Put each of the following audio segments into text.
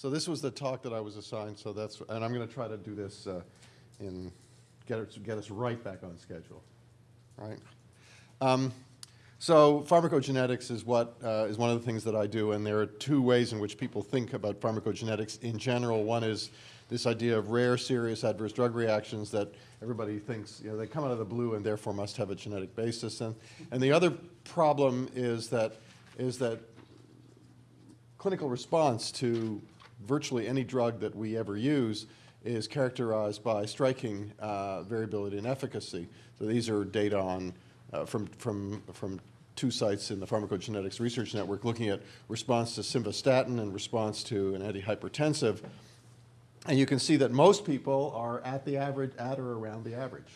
So this was the talk that I was assigned, so that's, and I'm going to try to do this uh, in, get, it, get us right back on schedule, right? Um, so pharmacogenetics is what uh, is one of the things that I do, and there are two ways in which people think about pharmacogenetics in general. One is this idea of rare, serious adverse drug reactions that everybody thinks, you know, they come out of the blue and therefore must have a genetic basis. And, and the other problem is that, is that clinical response to virtually any drug that we ever use is characterized by striking uh, variability in efficacy. So these are data on, uh, from, from, from two sites in the Pharmacogenetics Research Network looking at response to simvastatin and response to an antihypertensive. And you can see that most people are at the average, at or around the average.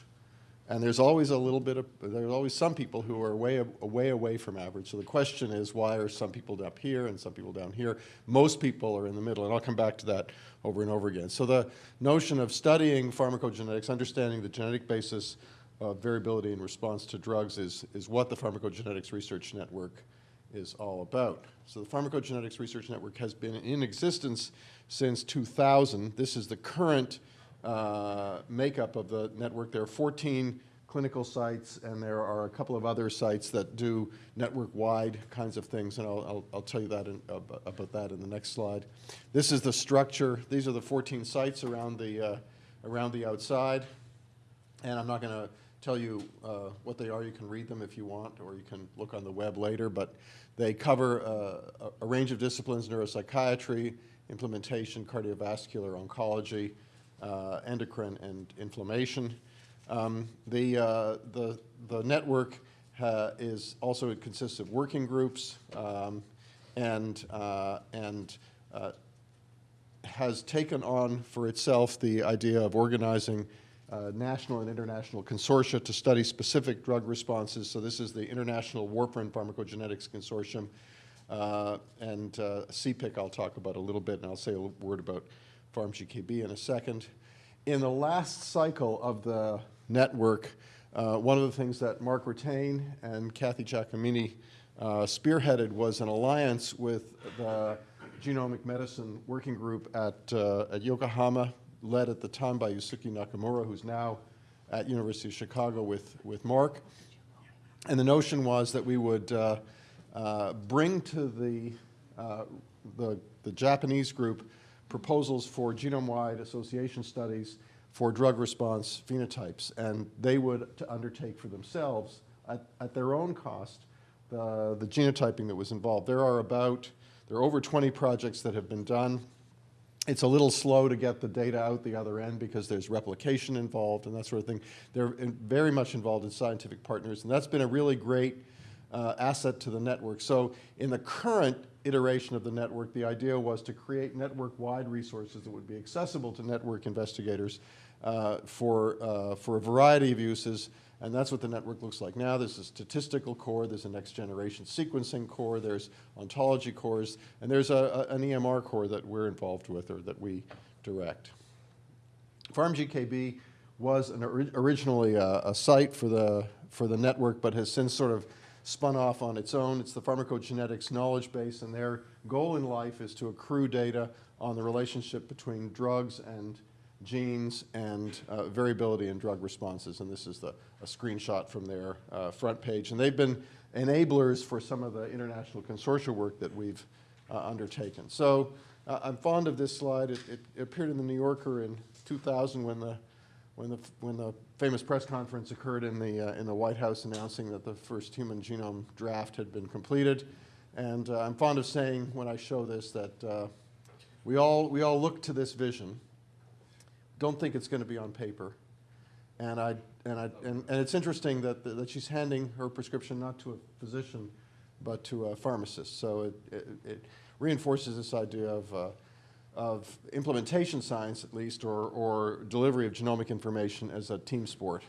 And there's always a little bit of, there's always some people who are way, way away from average. So the question is, why are some people up here and some people down here? Most people are in the middle, and I'll come back to that over and over again. So the notion of studying pharmacogenetics, understanding the genetic basis of variability in response to drugs is, is what the Pharmacogenetics Research Network is all about. So the Pharmacogenetics Research Network has been in existence since 2000. This is the current uh, makeup of the network. There are 14 clinical sites, and there are a couple of other sites that do network-wide kinds of things, and I'll, I'll, I'll tell you that in, about, about, that in the next slide. This is the structure. These are the 14 sites around the, uh, around the outside, and I'm not going to tell you uh, what they are. You can read them if you want, or you can look on the web later, but they cover uh, a, a range of disciplines, neuropsychiatry, implementation, cardiovascular, oncology, endocrine and inflammation. Um, the, uh, the, the network is also, it consists of working groups um, and, uh, and uh, has taken on for itself the idea of organizing uh, national and international consortia to study specific drug responses. So this is the International Warfarin Pharmacogenetics Consortium. Uh, and uh, CPIC I'll talk about a little bit, and I'll say a word about PharmGKB in a second. In the last cycle of the network, uh, one of the things that Mark Ratain and Kathy Giacomini uh, spearheaded was an alliance with the Genomic Medicine Working Group at, uh, at Yokohama, led at the time by Yusuke Nakamura, who's now at University of Chicago with, with Mark. And the notion was that we would uh, uh, bring to the, uh, the, the Japanese group proposals for genome-wide association studies for drug response phenotypes, and they would undertake for themselves at, at their own cost the, the genotyping that was involved. There are about, there are over 20 projects that have been done. It's a little slow to get the data out the other end because there's replication involved and that sort of thing. They're very much involved in scientific partners, and that's been a really great uh, asset to the network. So in the current iteration of the network, the idea was to create network-wide resources that would be accessible to network investigators uh, for, uh, for a variety of uses, and that's what the network looks like now. There's a statistical core, there's a next generation sequencing core, there's ontology cores, and there's a, a, an EMR core that we're involved with or that we direct. PharmGKB was an, originally a, a, site for the, for the network, but has since sort of spun off on its own. It's the pharmacogenetics knowledge base, and their goal in life is to accrue data on the relationship between drugs and genes and uh, variability in drug responses. And this is the, a screenshot from their uh, front page. And they've been enablers for some of the international consortia work that we've uh, undertaken. So uh, I'm fond of this slide. It, it, appeared in the New Yorker in 2000 when the when the, when the famous press conference occurred in the, uh, in the White House announcing that the first human genome draft had been completed. And uh, I'm fond of saying when I show this that uh, we, all, we all look to this vision, don't think it's going to be on paper. And, I, and, I, and, and it's interesting that, that she's handing her prescription not to a physician, but to a pharmacist. So it, it, it reinforces this idea of uh, of implementation science, at least, or, or delivery of genomic information as a team sport.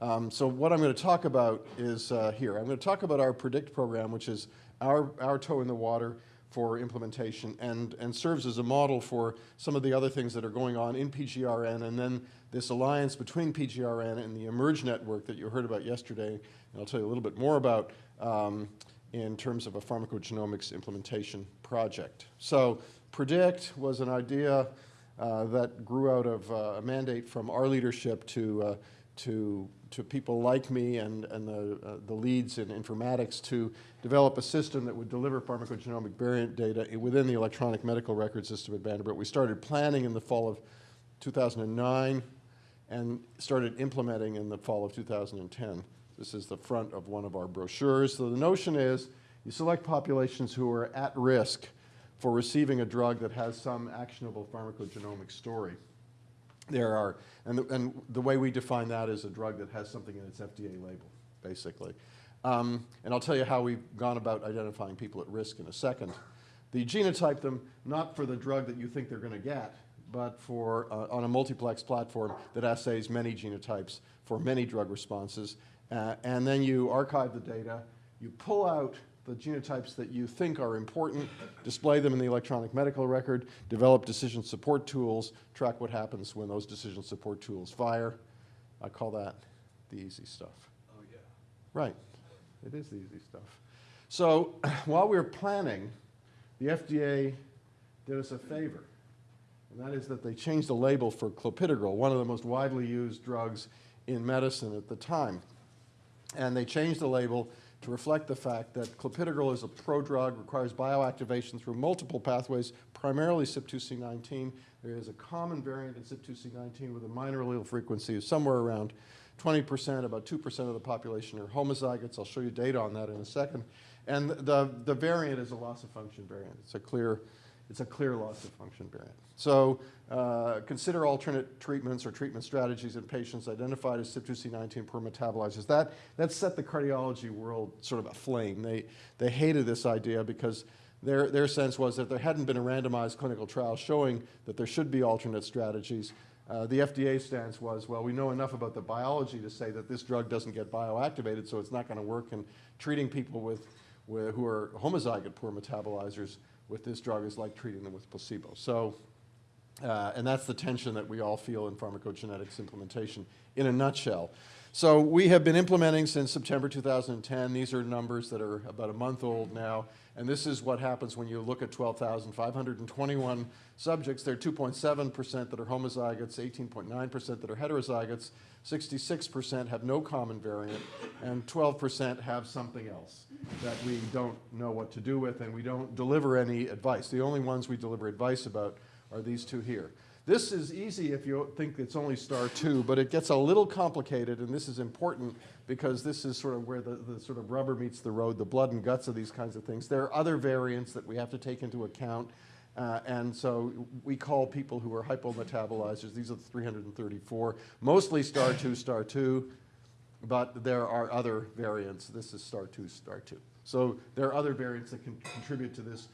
Um, so what I'm going to talk about is uh, here. I'm going to talk about our PREDICT program, which is our, our toe in the water for implementation and, and serves as a model for some of the other things that are going on in PGRN and then this alliance between PGRN and the eMERGE network that you heard about yesterday, and I'll tell you a little bit more about, um, in terms of a pharmacogenomics implementation project. So PREDICT was an idea uh, that grew out of uh, a mandate from our leadership to, uh, to, to people like me and, and the, uh, the leads in informatics to develop a system that would deliver pharmacogenomic variant data within the electronic medical record system at Vanderbilt. We started planning in the fall of 2009 and started implementing in the fall of 2010. This is the front of one of our brochures. So the notion is you select populations who are at risk for receiving a drug that has some actionable pharmacogenomic story. There are, and the, and the way we define that is a drug that has something in its FDA label, basically. Um, and I'll tell you how we've gone about identifying people at risk in a second. The genotype them not for the drug that you think they're going to get, but for uh, on a multiplex platform that assays many genotypes for many drug responses. Uh, and then you archive the data, you pull out the genotypes that you think are important, display them in the electronic medical record, develop decision support tools, track what happens when those decision support tools fire. I call that the easy stuff. Oh, yeah. Right, it is the easy stuff. So while we were planning, the FDA did us a favor, and that is that they changed the label for clopidogrel, one of the most widely used drugs in medicine at the time. And they changed the label to reflect the fact that clopidogrel is a prodrug, requires bioactivation through multiple pathways, primarily CYP2C19. There is a common variant in CYP2C19 with a minor allele frequency of somewhere around 20%, about 2% of the population are homozygotes. I'll show you data on that in a second. And the, the variant is a loss of function variant. It's a clear, it's a clear loss of function variant. So uh, consider alternate treatments or treatment strategies in patients identified as CYP2C19 poor metabolizers. That, that set the cardiology world sort of aflame. They, they hated this idea because their, their sense was that there hadn't been a randomized clinical trial showing that there should be alternate strategies. Uh, the FDA stance was, well, we know enough about the biology to say that this drug doesn't get bioactivated, so it's not going to work in treating people with, with, who are homozygote poor metabolizers with this drug is like treating them with placebo. So, uh, and that's the tension that we all feel in pharmacogenetics implementation in a nutshell. So we have been implementing since September 2010. These are numbers that are about a month old now. And this is what happens when you look at 12,521 subjects. There are 2.7% that are homozygotes, 18.9% that are heterozygotes, 66% have no common variant, and 12% have something else that we don't know what to do with, and we don't deliver any advice. The only ones we deliver advice about are these two here. This is easy if you think it's only star two, but it gets a little complicated, and this is important because this is sort of where the, the sort of rubber meets the road, the blood and guts of these kinds of things. There are other variants that we have to take into account, uh, and so we call people who are hypometabolizers, these are the 334, mostly star two, star two, but there are other variants. This is star two, star two. So there are other variants that can contribute to this,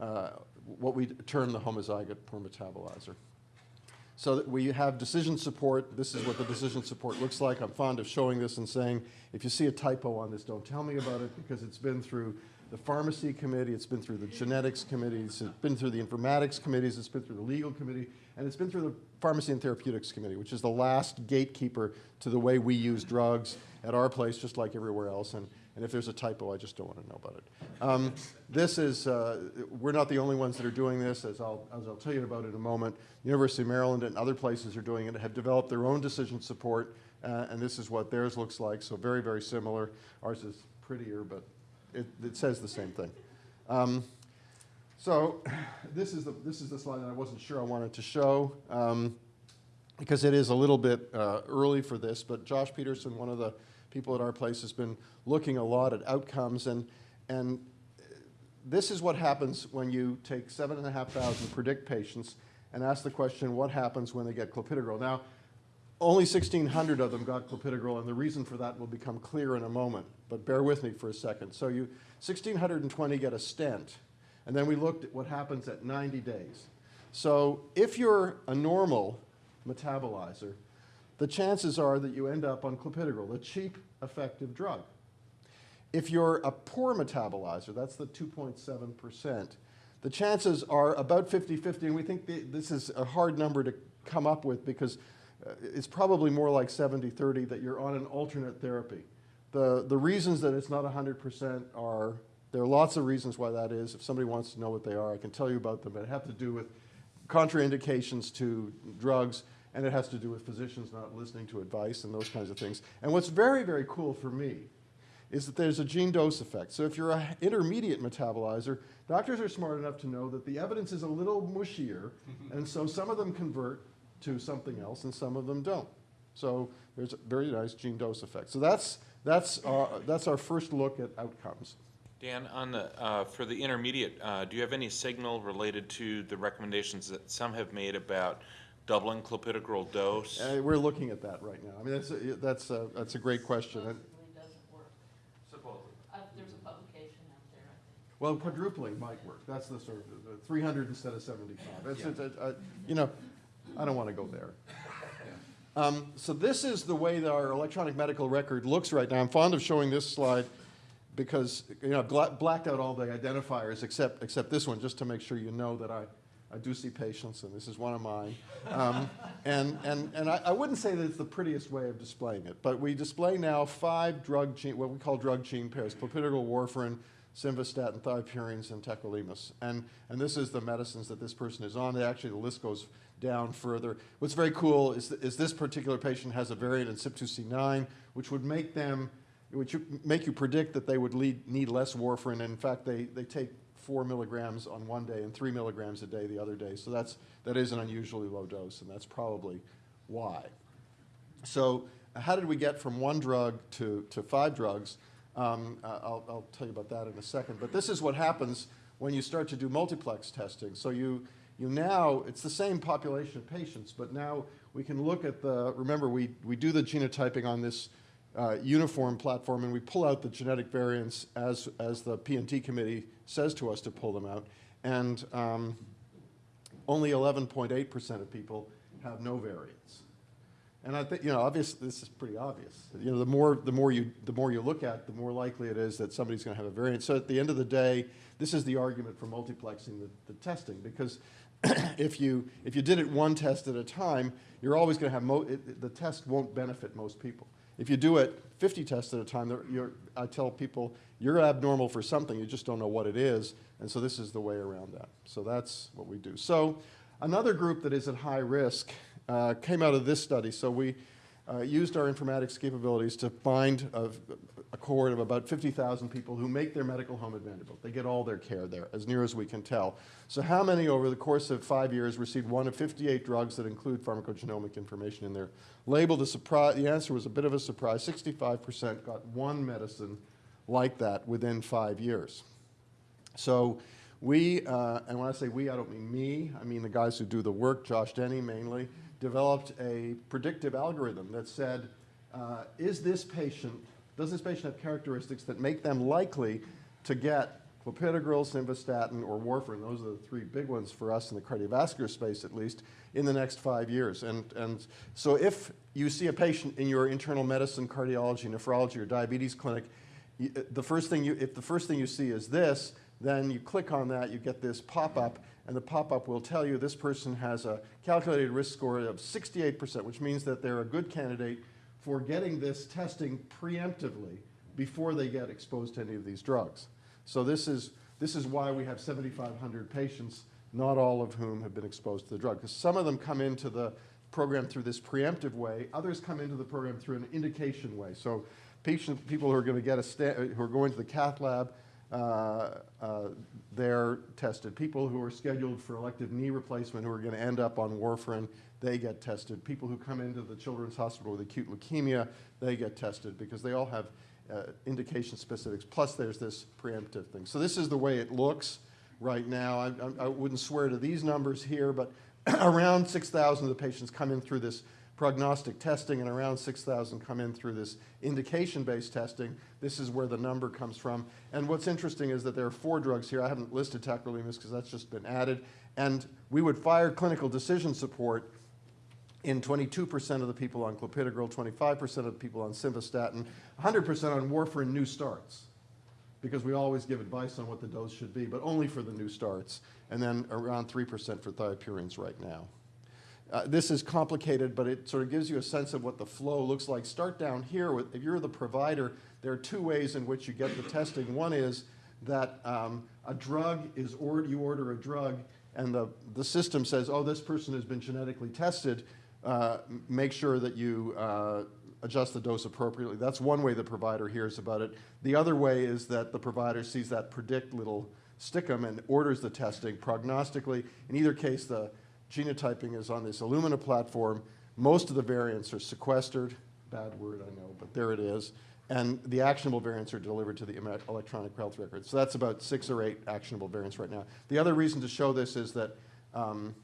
uh, what we term the homozygote poor metabolizer. So that we have decision support. This is what the decision support looks like. I'm fond of showing this and saying, if you see a typo on this, don't tell me about it because it's been through the pharmacy committee, it's been through the genetics committees, it's been through the informatics committees, it's been through the legal committee, and it's been through the pharmacy and therapeutics committee, which is the last gatekeeper to the way we use drugs at our place, just like everywhere else. And, and if there's a typo, I just don't want to know about it. Um, this is, uh, we're not the only ones that are doing this, as I'll, as I'll tell you about in a moment. University of Maryland and other places are doing it, have developed their own decision support, uh, and this is what theirs looks like. So very, very similar. Ours is prettier, but it, it says the same thing. Um, so this is, the, this is the slide that I wasn't sure I wanted to show. Um, because it is a little bit uh, early for this, but Josh Peterson, one of the people at our place, has been looking a lot at outcomes, and, and this is what happens when you take 7,500 predict patients and ask the question, what happens when they get clopidogrel? Now, only 1,600 of them got clopidogrel, and the reason for that will become clear in a moment, but bear with me for a second. So you, 1,620 get a stent, and then we looked at what happens at 90 days. So if you're a normal metabolizer, the chances are that you end up on clopidogrel, a cheap, effective drug. If you're a poor metabolizer, that's the 2.7%, the chances are about 50-50, and we think this is a hard number to come up with because uh, it's probably more like 70-30 that you're on an alternate therapy. The, the reasons that it's not 100% are There are lots of reasons why that is. If somebody wants to know what they are, I can tell you about them, but it have to do with contraindications to drugs, and it has to do with physicians not listening to advice and those kinds of things. And what's very, very cool for me is that there's a gene dose effect. So if you're an intermediate metabolizer, doctors are smart enough to know that the evidence is a little mushier, and so some of them convert to something else and some of them don't. So there's a very nice gene dose effect. So that's, that's, our, that's our first look at outcomes. Dan, on the, uh, for the intermediate, uh, do you have any signal related to the recommendations that some have made about doubling clopidogrel dose? Uh, we're looking at that right now. I mean, that's, a, that's, a, that's a great question. And, Supposedly doesn't work. Supposedly. Uh, there's a publication out there, I think. well, quadrupling might work. That's the sort of, the 300 instead of 75. It's, it's, uh, uh, you know, I don't want to go there. Um, so this is the way that our electronic medical record looks right now. I'm fond of showing this slide because, you know, I've blacked out all the identifiers except, except this one, just to make sure you know that I, I do see patients, and this is one of mine. Um, and and, and I, I wouldn't say that it's the prettiest way of displaying it, but we display now five drug gene, what we call drug gene pairs, clopidogrel, warfarin, simvastatin, thiopurines, and tacrolimus. And, and this is the medicines that this person is on. They Actually, the list goes down further. What's very cool is, th- is this particular patient has a variant in CYP2C9, which would make them, which make you predict that they would lead, need less warfarin. And in fact, they, they take four milligrams on one day and three milligrams a day the other day. So that's, that is an unusually low dose, and that's probably why. So how did we get from one drug to, to five drugs? Um, I'll, I'll tell you about that in a second. But this is what happens when you start to do multiplex testing. So you, you now, it's the same population of patients, but now we can look at the, remember we, we do the genotyping on this uh, uniform platform and we pull out the genetic variants as, as the P&T committee says to us to pull them out. And um, only 11.8% of people have no variants. And I think, you know, obviously, this is pretty obvious. You know, the more, the more you, the more you look at, the more likely it is that somebody's going to have a variant. So at the end of the day, this is the argument for multiplexing the, the testing, because if you, if you did it one test at a time, you're always going to have, it, the test won't benefit most people. If you do it 50 tests at a time, I tell people, you're abnormal for something, you just don't know what it is, and so this is the way around that. So that's what we do. So another group that is at high risk uh, came out of this study. So we uh, used our informatics capabilities to find a, a cohort of about 50,000 people who make their medical home at Vanderbilt. They get all their care there, as near as we can tell. So how many over the course of five years received one of 58 drugs that include pharmacogenomic information in their label? The, surprise, the answer was a bit of a surprise. 65% got one medicine like that within five years. So we, uh, and when I say we, I don't mean me, I mean the guys who do the work, Josh Denny mainly, developed a predictive algorithm that said, uh, is this patient, does this patient have characteristics that make them likely to get clopidogrel, simvastatin, or warfarin, those are the three big ones for us in the cardiovascular space at least, in the next five years. And, and so if you see a patient in your internal medicine, cardiology, nephrology, or diabetes clinic, uh, the first thing you, if the first thing you see is this, then you click on that, you get this pop-up, and the pop-up will tell you this person has a calculated risk score of 68%, which means that they're a good candidate for getting this testing preemptively before they get exposed to any of these drugs. So this is, this is why we have 7,500 patients, not all of whom have been exposed to the drug. Because some of them come into the program through this preemptive way, others come into the program through an indication way. So patient, people who are going to get a, who are going to the cath lab, uh, uh, they're tested. People who are scheduled for elective knee replacement who are going to end up on warfarin, they get tested. People who come into the Children's Hospital with acute leukemia, they get tested because they all have uh, indication specifics. Plus, there's this preemptive thing. So this is the way it looks right now. I, I, I wouldn't swear to these numbers here, but around 6,000 of the patients come in through this prognostic testing, and around 6,000 come in through this indication-based testing. This is where the number comes from. And what's interesting is that there are four drugs here. I haven't listed tacrolimus because that's just been added. And we would fire clinical decision support in 22% of the people on clopidogrel, 25% of the people on simvastatin, 100% on warfarin new starts because we always give advice on what the dose should be, but only for the new starts, and then around 3% for thiopurines right now. Uh, this is complicated, but it sort of gives you a sense of what the flow looks like. Start down here. With, if you're the provider, there are two ways in which you get the testing. One is that um, a drug is, or you order a drug and the, the system says, oh, this person has been genetically tested, uh, make sure that you uh, adjust the dose appropriately. That's one way the provider hears about it. The other way is that the provider sees that predict little stickum and orders the testing prognostically. In either case, the genotyping is on this Illumina platform. Most of the variants are sequestered. Bad word, I know, but there it is. And the actionable variants are delivered to the electronic health record. So that's about six or eight actionable variants right now. The other reason to show this is that um,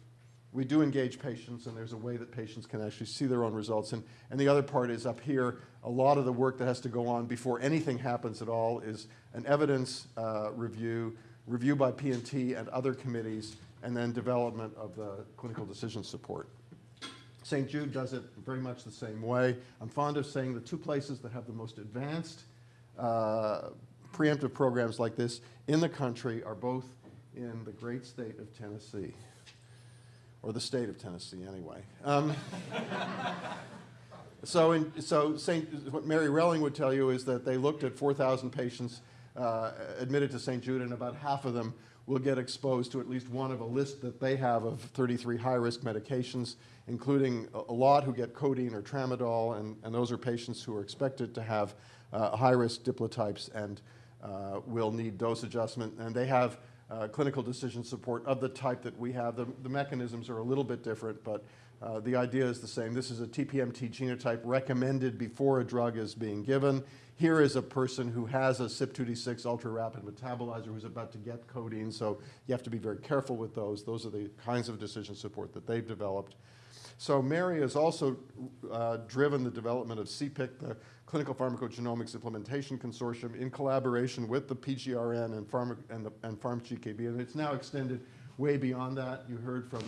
we do engage patients, and there's a way that patients can actually see their own results. And, and the other part is up here, a lot of the work that has to go on before anything happens at all is an evidence uh, review, review by P&T and other committees, and then development of the clinical decision support. St. Jude does it very much the same way. I'm fond of saying the two places that have the most advanced uh, preemptive programs like this in the country are both in the great state of Tennessee, or the state of Tennessee, anyway. Um, so, in, so St. what Mary Relling would tell you is that they looked at 4,000 patients uh, admitted to St. Jude, and about half of them will get exposed to at least one of a list that they have of 33 high-risk medications, including a, a lot who get codeine or tramadol, and, and those are patients who are expected to have uh, high-risk diplotypes and uh, will need dose adjustment. And they have uh, clinical decision support of the type that we have. The, the mechanisms are a little bit different, but uh, the idea is the same. This is a TPMT genotype recommended before a drug is being given. Here is a person who has a CYP2D6 ultra rapid metabolizer who's about to get codeine, so you have to be very careful with those. Those are the kinds of decision support that they've developed. So Mary has also uh, driven the development of CPIC, the Clinical Pharmacogenomics Implementation Consortium, in collaboration with the PGRN and, Pharma, and, the, and PharmGKB, and it's now extended way beyond that. You heard from,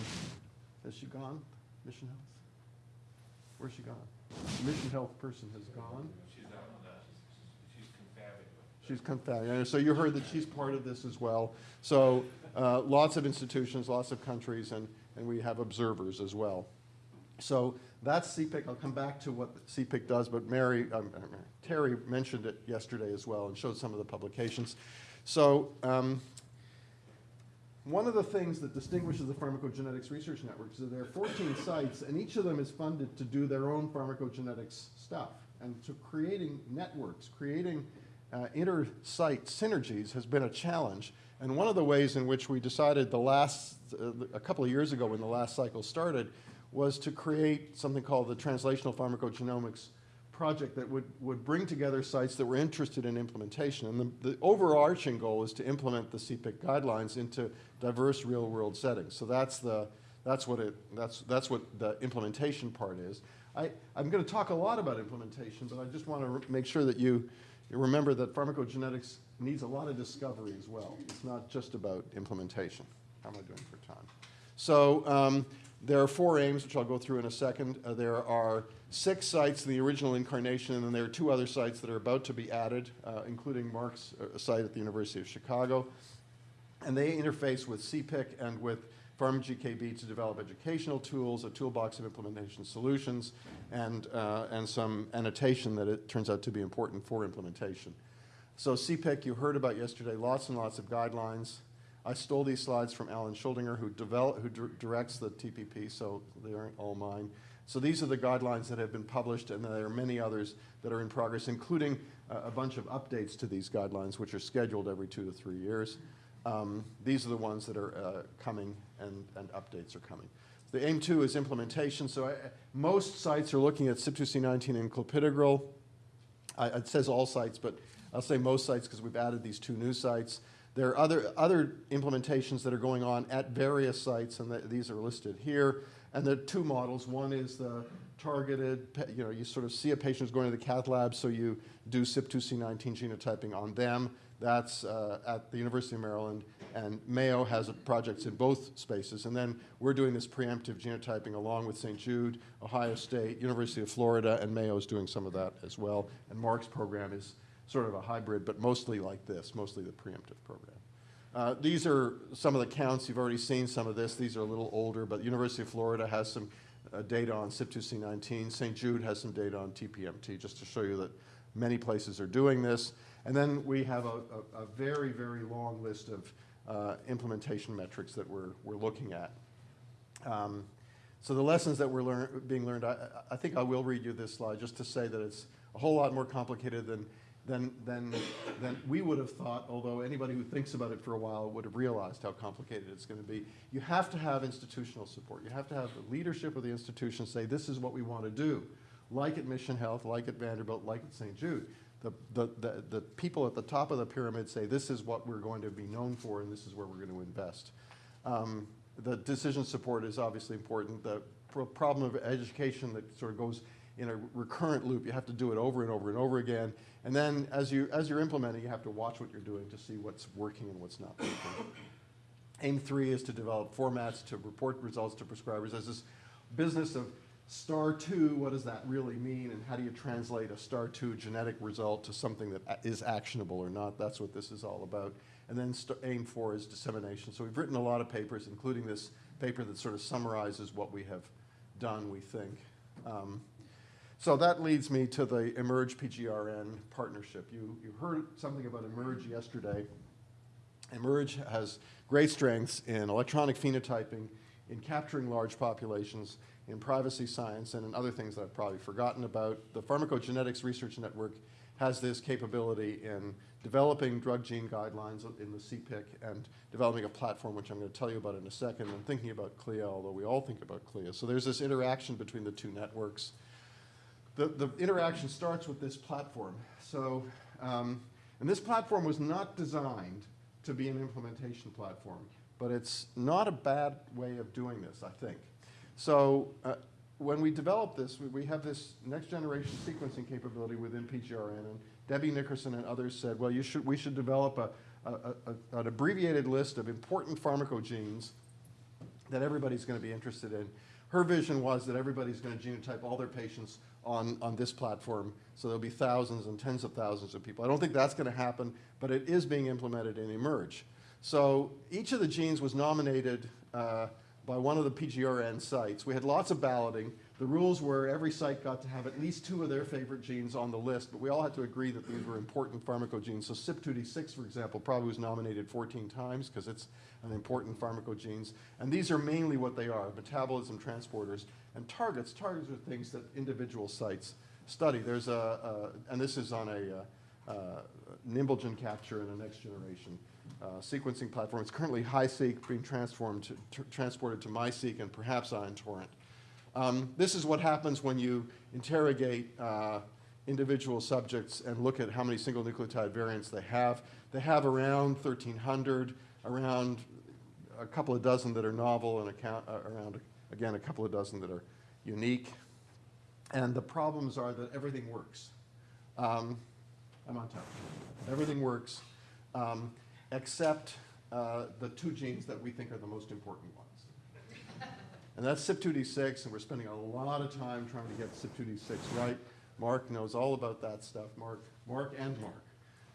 has she gone? Mission Health? Where's she gone? The Mission Health person has gone. She's out on that, she's confabulating. She's confounding. So you heard that she's part of this as well. So uh, lots of institutions, lots of countries, and, and we have observers as well. So that's CPIC. I'll come back to what CPIC does, but Mary, um, uh, Terry mentioned it yesterday as well and showed some of the publications. So um, one of the things that distinguishes the Pharmacogenetics Research Network is that there are 14 sites, and each of them is funded to do their own pharmacogenetics stuff. And so creating networks, creating uh, inter-site synergies has been a challenge. And one of the ways in which we decided the last, uh, a couple of years ago when the last cycle started, was to create something called the Translational Pharmacogenomics project that would, would bring together sites that were interested in implementation. And the, the overarching goal is to implement the CPIC guidelines into diverse real-world settings. So that's the, that's what it, that's, that's what the implementation part is. I, I'm going to talk a lot about implementation, but I just want to make sure that you, you remember that pharmacogenetics needs a lot of discovery as well. It's not just about implementation. How am I doing for time? So um, there are four aims, which I'll go through in a second. Uh, there are six sites in the original incarnation, and then there are two other sites that are about to be added, uh, including Mark's uh, site at the University of Chicago. And they interface with CPIC and with PharmGKB to develop educational tools, a toolbox of implementation solutions, and, uh, and some annotation that it turns out to be important for implementation. So CPIC, you heard about yesterday, lots and lots of guidelines. I stole these slides from Alan Shuldiner, who, develop, who directs the TPP, so they aren't all mine. So these are the guidelines that have been published, and there are many others that are in progress, including uh, a bunch of updates to these guidelines, which are scheduled every two to three years. Um, these are the ones that are uh, coming, and, and updates are coming. The aim two is implementation. So I, most sites are looking at CYP2C19 and clopidogrel. I, it says all sites, but I'll say most sites because we've added these two new sites. There are other, other implementations that are going on at various sites, and the, these are listed here. And there are two models. One is the targeted, you know, you sort of see a patient who's going to the cath lab, so you do CYP2C19 genotyping on them. That's uh, at the University of Maryland, and Mayo has projects in both spaces. And then we're doing this preemptive genotyping along with St. Jude, Ohio State, University of Florida, and Mayo is doing some of that as well. And Mark's program is sort of a hybrid, but mostly like this, mostly the preemptive program. Uh, these are some of the counts. You've already seen some of this. These are a little older, but University of Florida has some uh, data on CYP2C19. St. Jude has some data on TPMT, just to show you that many places are doing this. And then we have a, a, a very, very long list of uh, implementation metrics that we're, we're looking at. Um, So the lessons that were learn, being learned, I I think I will read you this slide just to say that it's a whole lot more complicated than, than, than, than we would have thought, although anybody who thinks about it for a while would have realized how complicated it's gonna be. You have to have institutional support. You have to have the leadership of the institution say, this is what we want to do. Like at Mission Health, like at Vanderbilt, like at St. Jude. The, the, the, the people at the top of the pyramid say, this is what we're going to be known for and this is where we're going to invest. Um, the decision support is obviously important. The pro- problem of education that sort of goes in a recurrent loop, you have to do it over and over and over again. And then as, you, as you're implementing, you have to watch what you're doing to see what's working and what's not working. Aim three is to develop formats to report results to prescribers. There's this business of star two, what does that really mean? And how do you translate a star two genetic result to something that is actionable or not? That's what this is all about. And then aim four is dissemination. So we've written a lot of papers, including this paper that sort of summarizes what we have done, we think. Um, so that leads me to the Emerge PGRN partnership. You, you heard something about Emerge yesterday. Emerge has great strengths in electronic phenotyping, in capturing large populations, in privacy science, and in other things that I've probably forgotten about. The Pharmacogenetics Research Network has this capability in developing drug gene guidelines in the CPIC and developing a platform, which I'm going to tell you about in a second, and thinking about CLIA, although we all think about CLIA. So there's this interaction between the two networks. The, the interaction starts with this platform. So, um, and this platform was not designed to be an implementation platform, but it's not a bad way of doing this, I think. So, uh, when we developed this, we, we have this next generation sequencing capability within PGRN, and Debbie Nickerson and others said, well, you should, we should develop a, a, a, an abbreviated list of important pharmacogenes that everybody's going to be interested in. Her vision was that everybody's going to genotype all their patients on, on this platform, so there'll be thousands and tens of thousands of people. I don't think that's going to happen, but it is being implemented in eMERGE. So each of the genes was nominated uh, by one of the PGRN sites. We had lots of balloting. The rules were every site got to have at least two of their favorite genes on the list, but we all had to agree that these were important pharmacogenes. So CYP2D6, for example, probably was nominated 14 times because it's an important pharmacogenes. And these are mainly what they are, metabolism transporters and targets. Targets are things that individual sites study. There's a, a and this is on a, uh, uh, NimbleGen capture and a next generation uh, sequencing platform. It's currently HiSeq being transformed to, tr- transported to MiSeq and perhaps Ion Torrent. Um, this is what happens when you interrogate uh, individual subjects and look at how many single nucleotide variants they have. They have around 1,300, around a couple of dozen that are novel, and account, uh, around, again, a couple of dozen that are unique. And the problems are that everything works. Um, I'm on time. Everything works, um, except uh, the two genes that we think are the most important ones. And that's CYP2D6, and we're spending a lot of time trying to get CYP2D6 right. Mark knows all about that stuff. Mark, Mark and Mark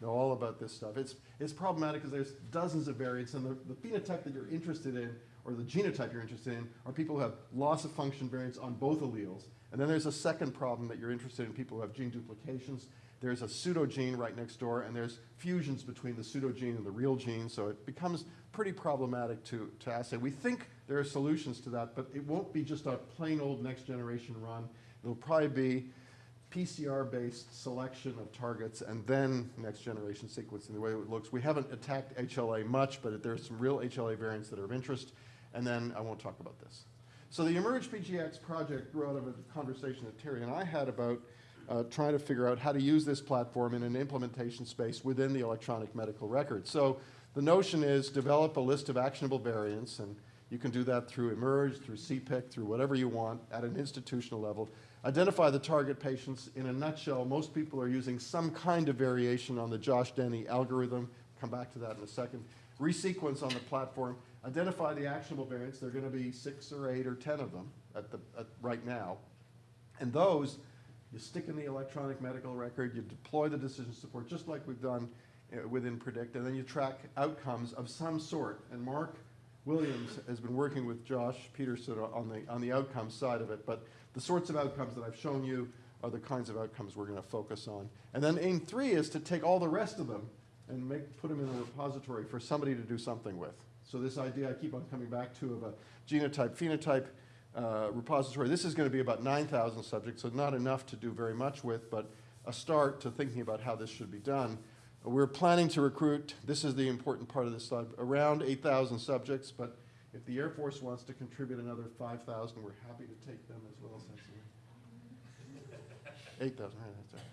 know all about this stuff. It's, it's problematic because there's dozens of variants, and the, the phenotype that you're interested in, or the genotype you're interested in, are people who have loss of function variants on both alleles. And then there's a second problem that you're interested in people who have gene duplications. There's a pseudogene right next door, and there's fusions between the pseudogene and the real gene, so it becomes pretty problematic to, to assay. We think there are solutions to that, but it won't be just a plain old next generation run. It'll probably be PCR-based selection of targets and then next generation sequencing the way it looks. We haven't attacked HLA much, but there's some real HLA variants that are of interest, and then I won't talk about this. So the Emerge PGX project grew out of a conversation that Terry and I had about uh, trying to figure out how to use this platform in an implementation space within the electronic medical record. So the notion is develop a list of actionable variants, and you can do that through Emerge, through CPIC, through whatever you want at an institutional level. Identify the target patients. In a nutshell, most people are using some kind of variation on the Josh Denny algorithm. Come back to that in a second. Resequence on the platform. Identify the actionable variants. There are going to be six or eight or ten of them at the, at, right now. And those you stick in the electronic medical record, you deploy the decision support, just like we've done uh, within Predict, and then you track outcomes of some sort. And Mark Williams has been working with Josh Peterson on the, on the outcome side of it, but the sorts of outcomes that I've shown you are the kinds of outcomes we're going to focus on. And then aim three is to take all the rest of them and make, put them in a repository for somebody to do something with. So this idea I keep on coming back to of a genotype phenotype uh, repository. This is going to be about 9,000 subjects, so not enough to do very much with, but a start to thinking about how this should be done. We're planning to recruit, this is the important part of this slide, around 8,000 subjects, but if the Air Force wants to contribute another 5,000, we're happy to take them as well, Cecily. 8,000, right, that's.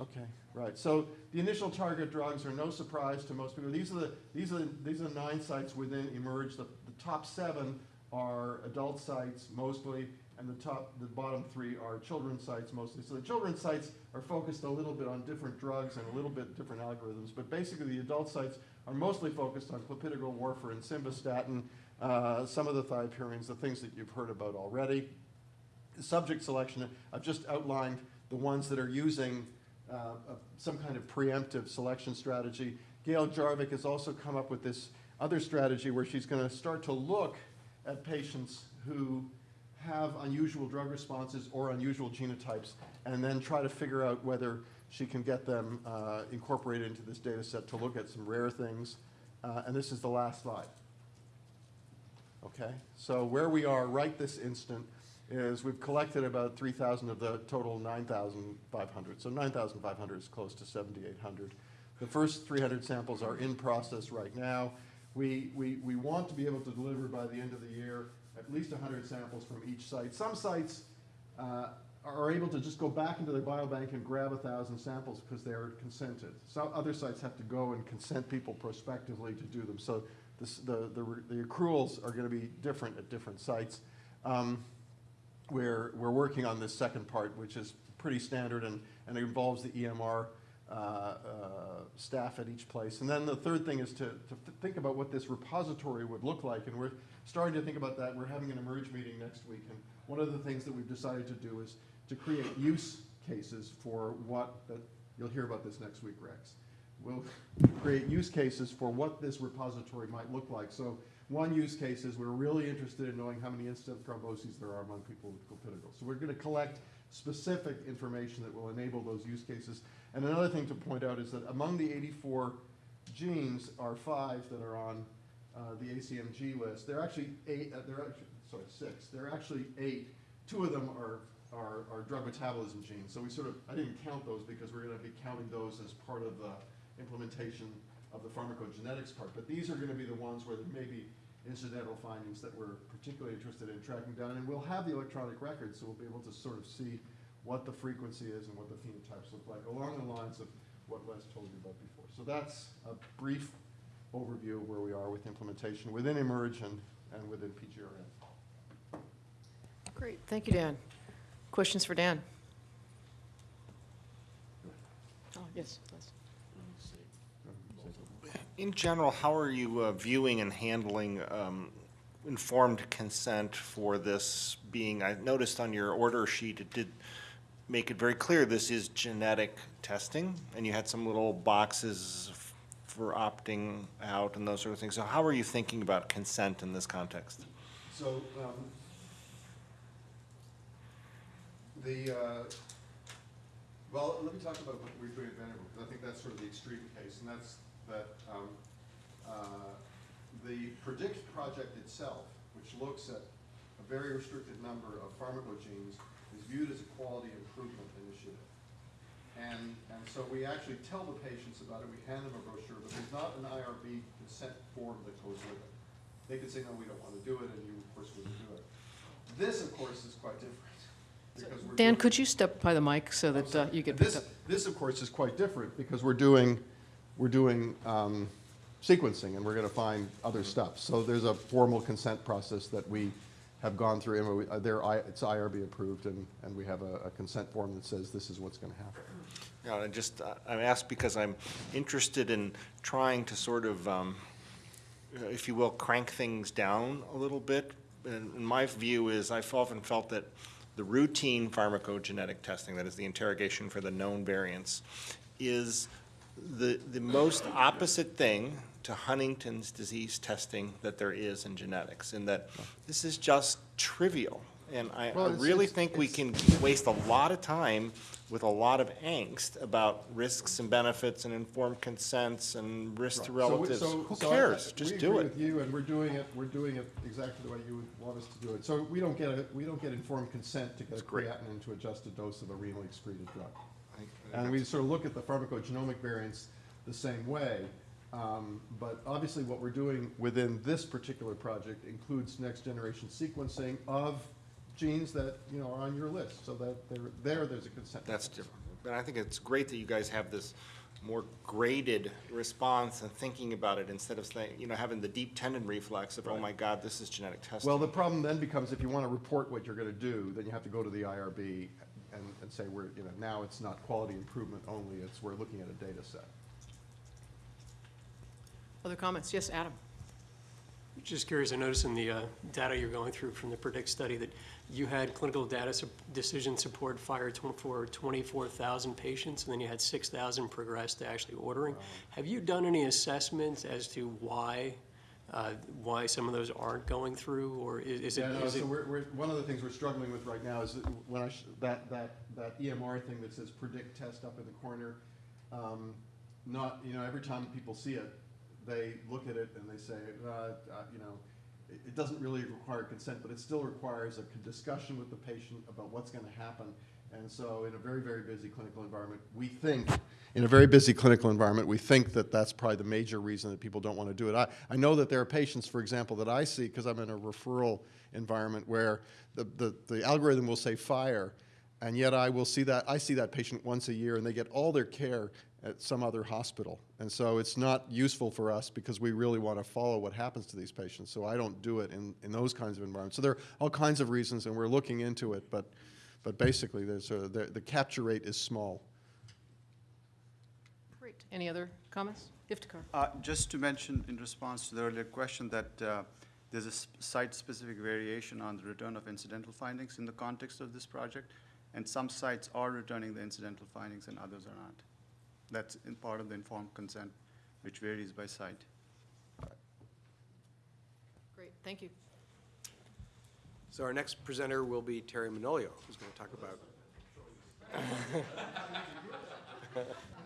Okay, right. So the initial target drugs are no surprise to most people. These are the, these are, the- these are the nine sites within Emerge. The, the top seven are adult sites mostly, and the top, the bottom three are children's sites mostly. So the children's sites are focused a little bit on different drugs and a little bit different algorithms, but basically the adult sites are mostly focused on clopidogrel, warfarin, simvastatin, uh, some of the thiopurines, the things that you've heard about already. The subject selection, I've just outlined the ones that are using uh, a- some kind of preemptive selection strategy. Gail Jarvik has also come up with this other strategy where she's going to start to look at patients who have unusual drug responses or unusual genotypes, and then try to figure out whether she can get them uh, incorporated into this data set to look at some rare things. Uh, And this is the last slide. Okay, so where we are right this instant is we've collected about 3,000 of the total 9,500. So 9,500 is close to 7,800. The first 300 samples are in process right now. We, we, we want to be able to deliver by the end of the year at least 100 samples from each site. Some sites uh, are able to just go back into their biobank and grab 1,000 samples because they're consented. Some other sites have to go and consent people prospectively to do them. So this, the, the, the accruals are going to be different at different sites. Um, we're, we're working on this second part, which is pretty standard and, and it involves the EMR uh, uh, staff at each place. And then the third thing is to, to think about what this repository would look like. And we're starting to think about that. We're having an emerge meeting next week. And one of the things that we've decided to do is to create use cases for what, you'll hear about this next week, Rex. We'll create use cases for what this repository might look like. So one use case is we're really interested in knowing how many in-stent thromboses there are among people with clopidogrel. So we're going to collect specific information that will enable those use cases. And another thing to point out is that among the 84 genes are five that are on uh, the ACMG list. There are actually eight, uh, there are actually, sorry, six. There are actually eight. Two of them are, are, are drug metabolism genes. So we sort of, I didn't count those because we're going to be counting those as part of the implementation of the pharmacogenetics part. But these are going to be the ones where there may be incidental findings that we're particularly interested in tracking down. And we'll have the electronic record, so we'll be able to sort of see what the frequency is and what the phenotypes look like, along the lines of what Les told you about before. So that's a brief overview of where we are with implementation within Emerge and, and within PGRN. Great, thank you, Dan. Questions for Dan? Oh, yes, Les. In general, how are you uh, viewing and handling um, informed consent for this being, I noticed on your order sheet, it did make it very clear this is genetic testing, and you had some little boxes for opting out and those sort of things. So how are you thinking about consent in this context? So, um, the, uh, well, let me talk about what we're doing at Vanderbilt, because I think that's sort of the extreme case, and that's that, um, uh, the PREDICT project itself, which looks at a very restricted number of pharmacogenes, is viewed as a quality improvement initiative. And, and so we actually tell the patients about it, we hand them a brochure, but there's not an IRB consent form that goes with it. They could say, no, we don't want to do it, and you, of course, wouldn't do it. This, of course, is quite different. because we're Dan, could you step by the mic so that uh, you get this, this, of course, is quite different because we're doing, we're doing um, sequencing and we're going to find other stuff. So there's a formal consent process that we have gone through. and uh, They're, I- it's IRB approved and, and we have a, a consent form that says this is what's going to happen. Yeah, I just, uh, I'm asked because I'm interested in trying to sort of, um, uh, if you will, crank things down a little bit. And my view is, I've often felt that the routine pharmacogenetic testing, that is the interrogation for the known variants, is the, the most opposite thing to Huntington's disease testing that there is in genetics, in that this is just trivial And I, I Well, it's- really it's- think we can waste a lot of time with a lot of angst about risks and benefits and informed consents and risk to relatives. so- Who so I- cares? Just do it. with you, and we're doing it, we're doing it exactly the way you would want us to do it. So we don't get a, we don't get informed consent to get a That's great. creatinine to adjust a dose of a renally excreted drug. And we sort of look at the pharmacogenomic variants the same way. Um, But obviously, what we're doing within this particular project includes next-generation sequencing of genes that, you know, are on your list, so that there, there, there's a consent. That's different. But I think it's great that you guys have this more graded response and thinking about it instead of saying, you know, having the deep tendon reflex of, oh my God, this is genetic testing. Well, the problem then becomes if you want to report what you're going to do, then you have to go to the IRB and, and say, we're, you know, now it's not quality improvement only, it's, we're looking at a data set. Other comments? Yes, Adam? Just curious, I noticed in the uh, data you're going through from the PREDICT study that you had clinical data sup- decision support fire tw- for 24,000 patients, and then you had 6,000 progress to actually ordering. Have you done any assessments as to why, uh, why some of those aren't going through, or is it? Yeah, no, is so it- we're, we're, one of the things we're struggling with right now is that when I, sh- that, that, that EMR thing that says predict test up in the corner, um, not, you know, every time people see it, they look at it and they say, uh, uh, you know, it, it doesn't really require consent, but it still requires a discussion with the patient about what's gonna happen. And so in a very, very busy clinical environment, we think, in a very busy clinical environment, we think that that's probably the major reason that people don't want to do it. I, I know that there are patients, for example, that I see, because I'm in a referral environment, where the, the, the algorithm will say fire, and yet I will see that, I see that patient once a year, and they get all their care at some other hospital. And so it's not useful for us, because we really want to follow what happens to these patients. So I don't do it in, in those kinds of environments. So there are all kinds of reasons, and we're looking into it, but, but basically, there's a, the, the capture rate is small. Great. Any other comments? Iftikhar? Uh, Just to mention in response to the earlier question that uh, there's a site-specific variation on the return of incidental findings in the context of this project, and some sites are returning the incidental findings and others are not. That's in part of the informed consent, which varies by site. Great, thank you. So our next presenter will be Terry Manolio, who's going to talk about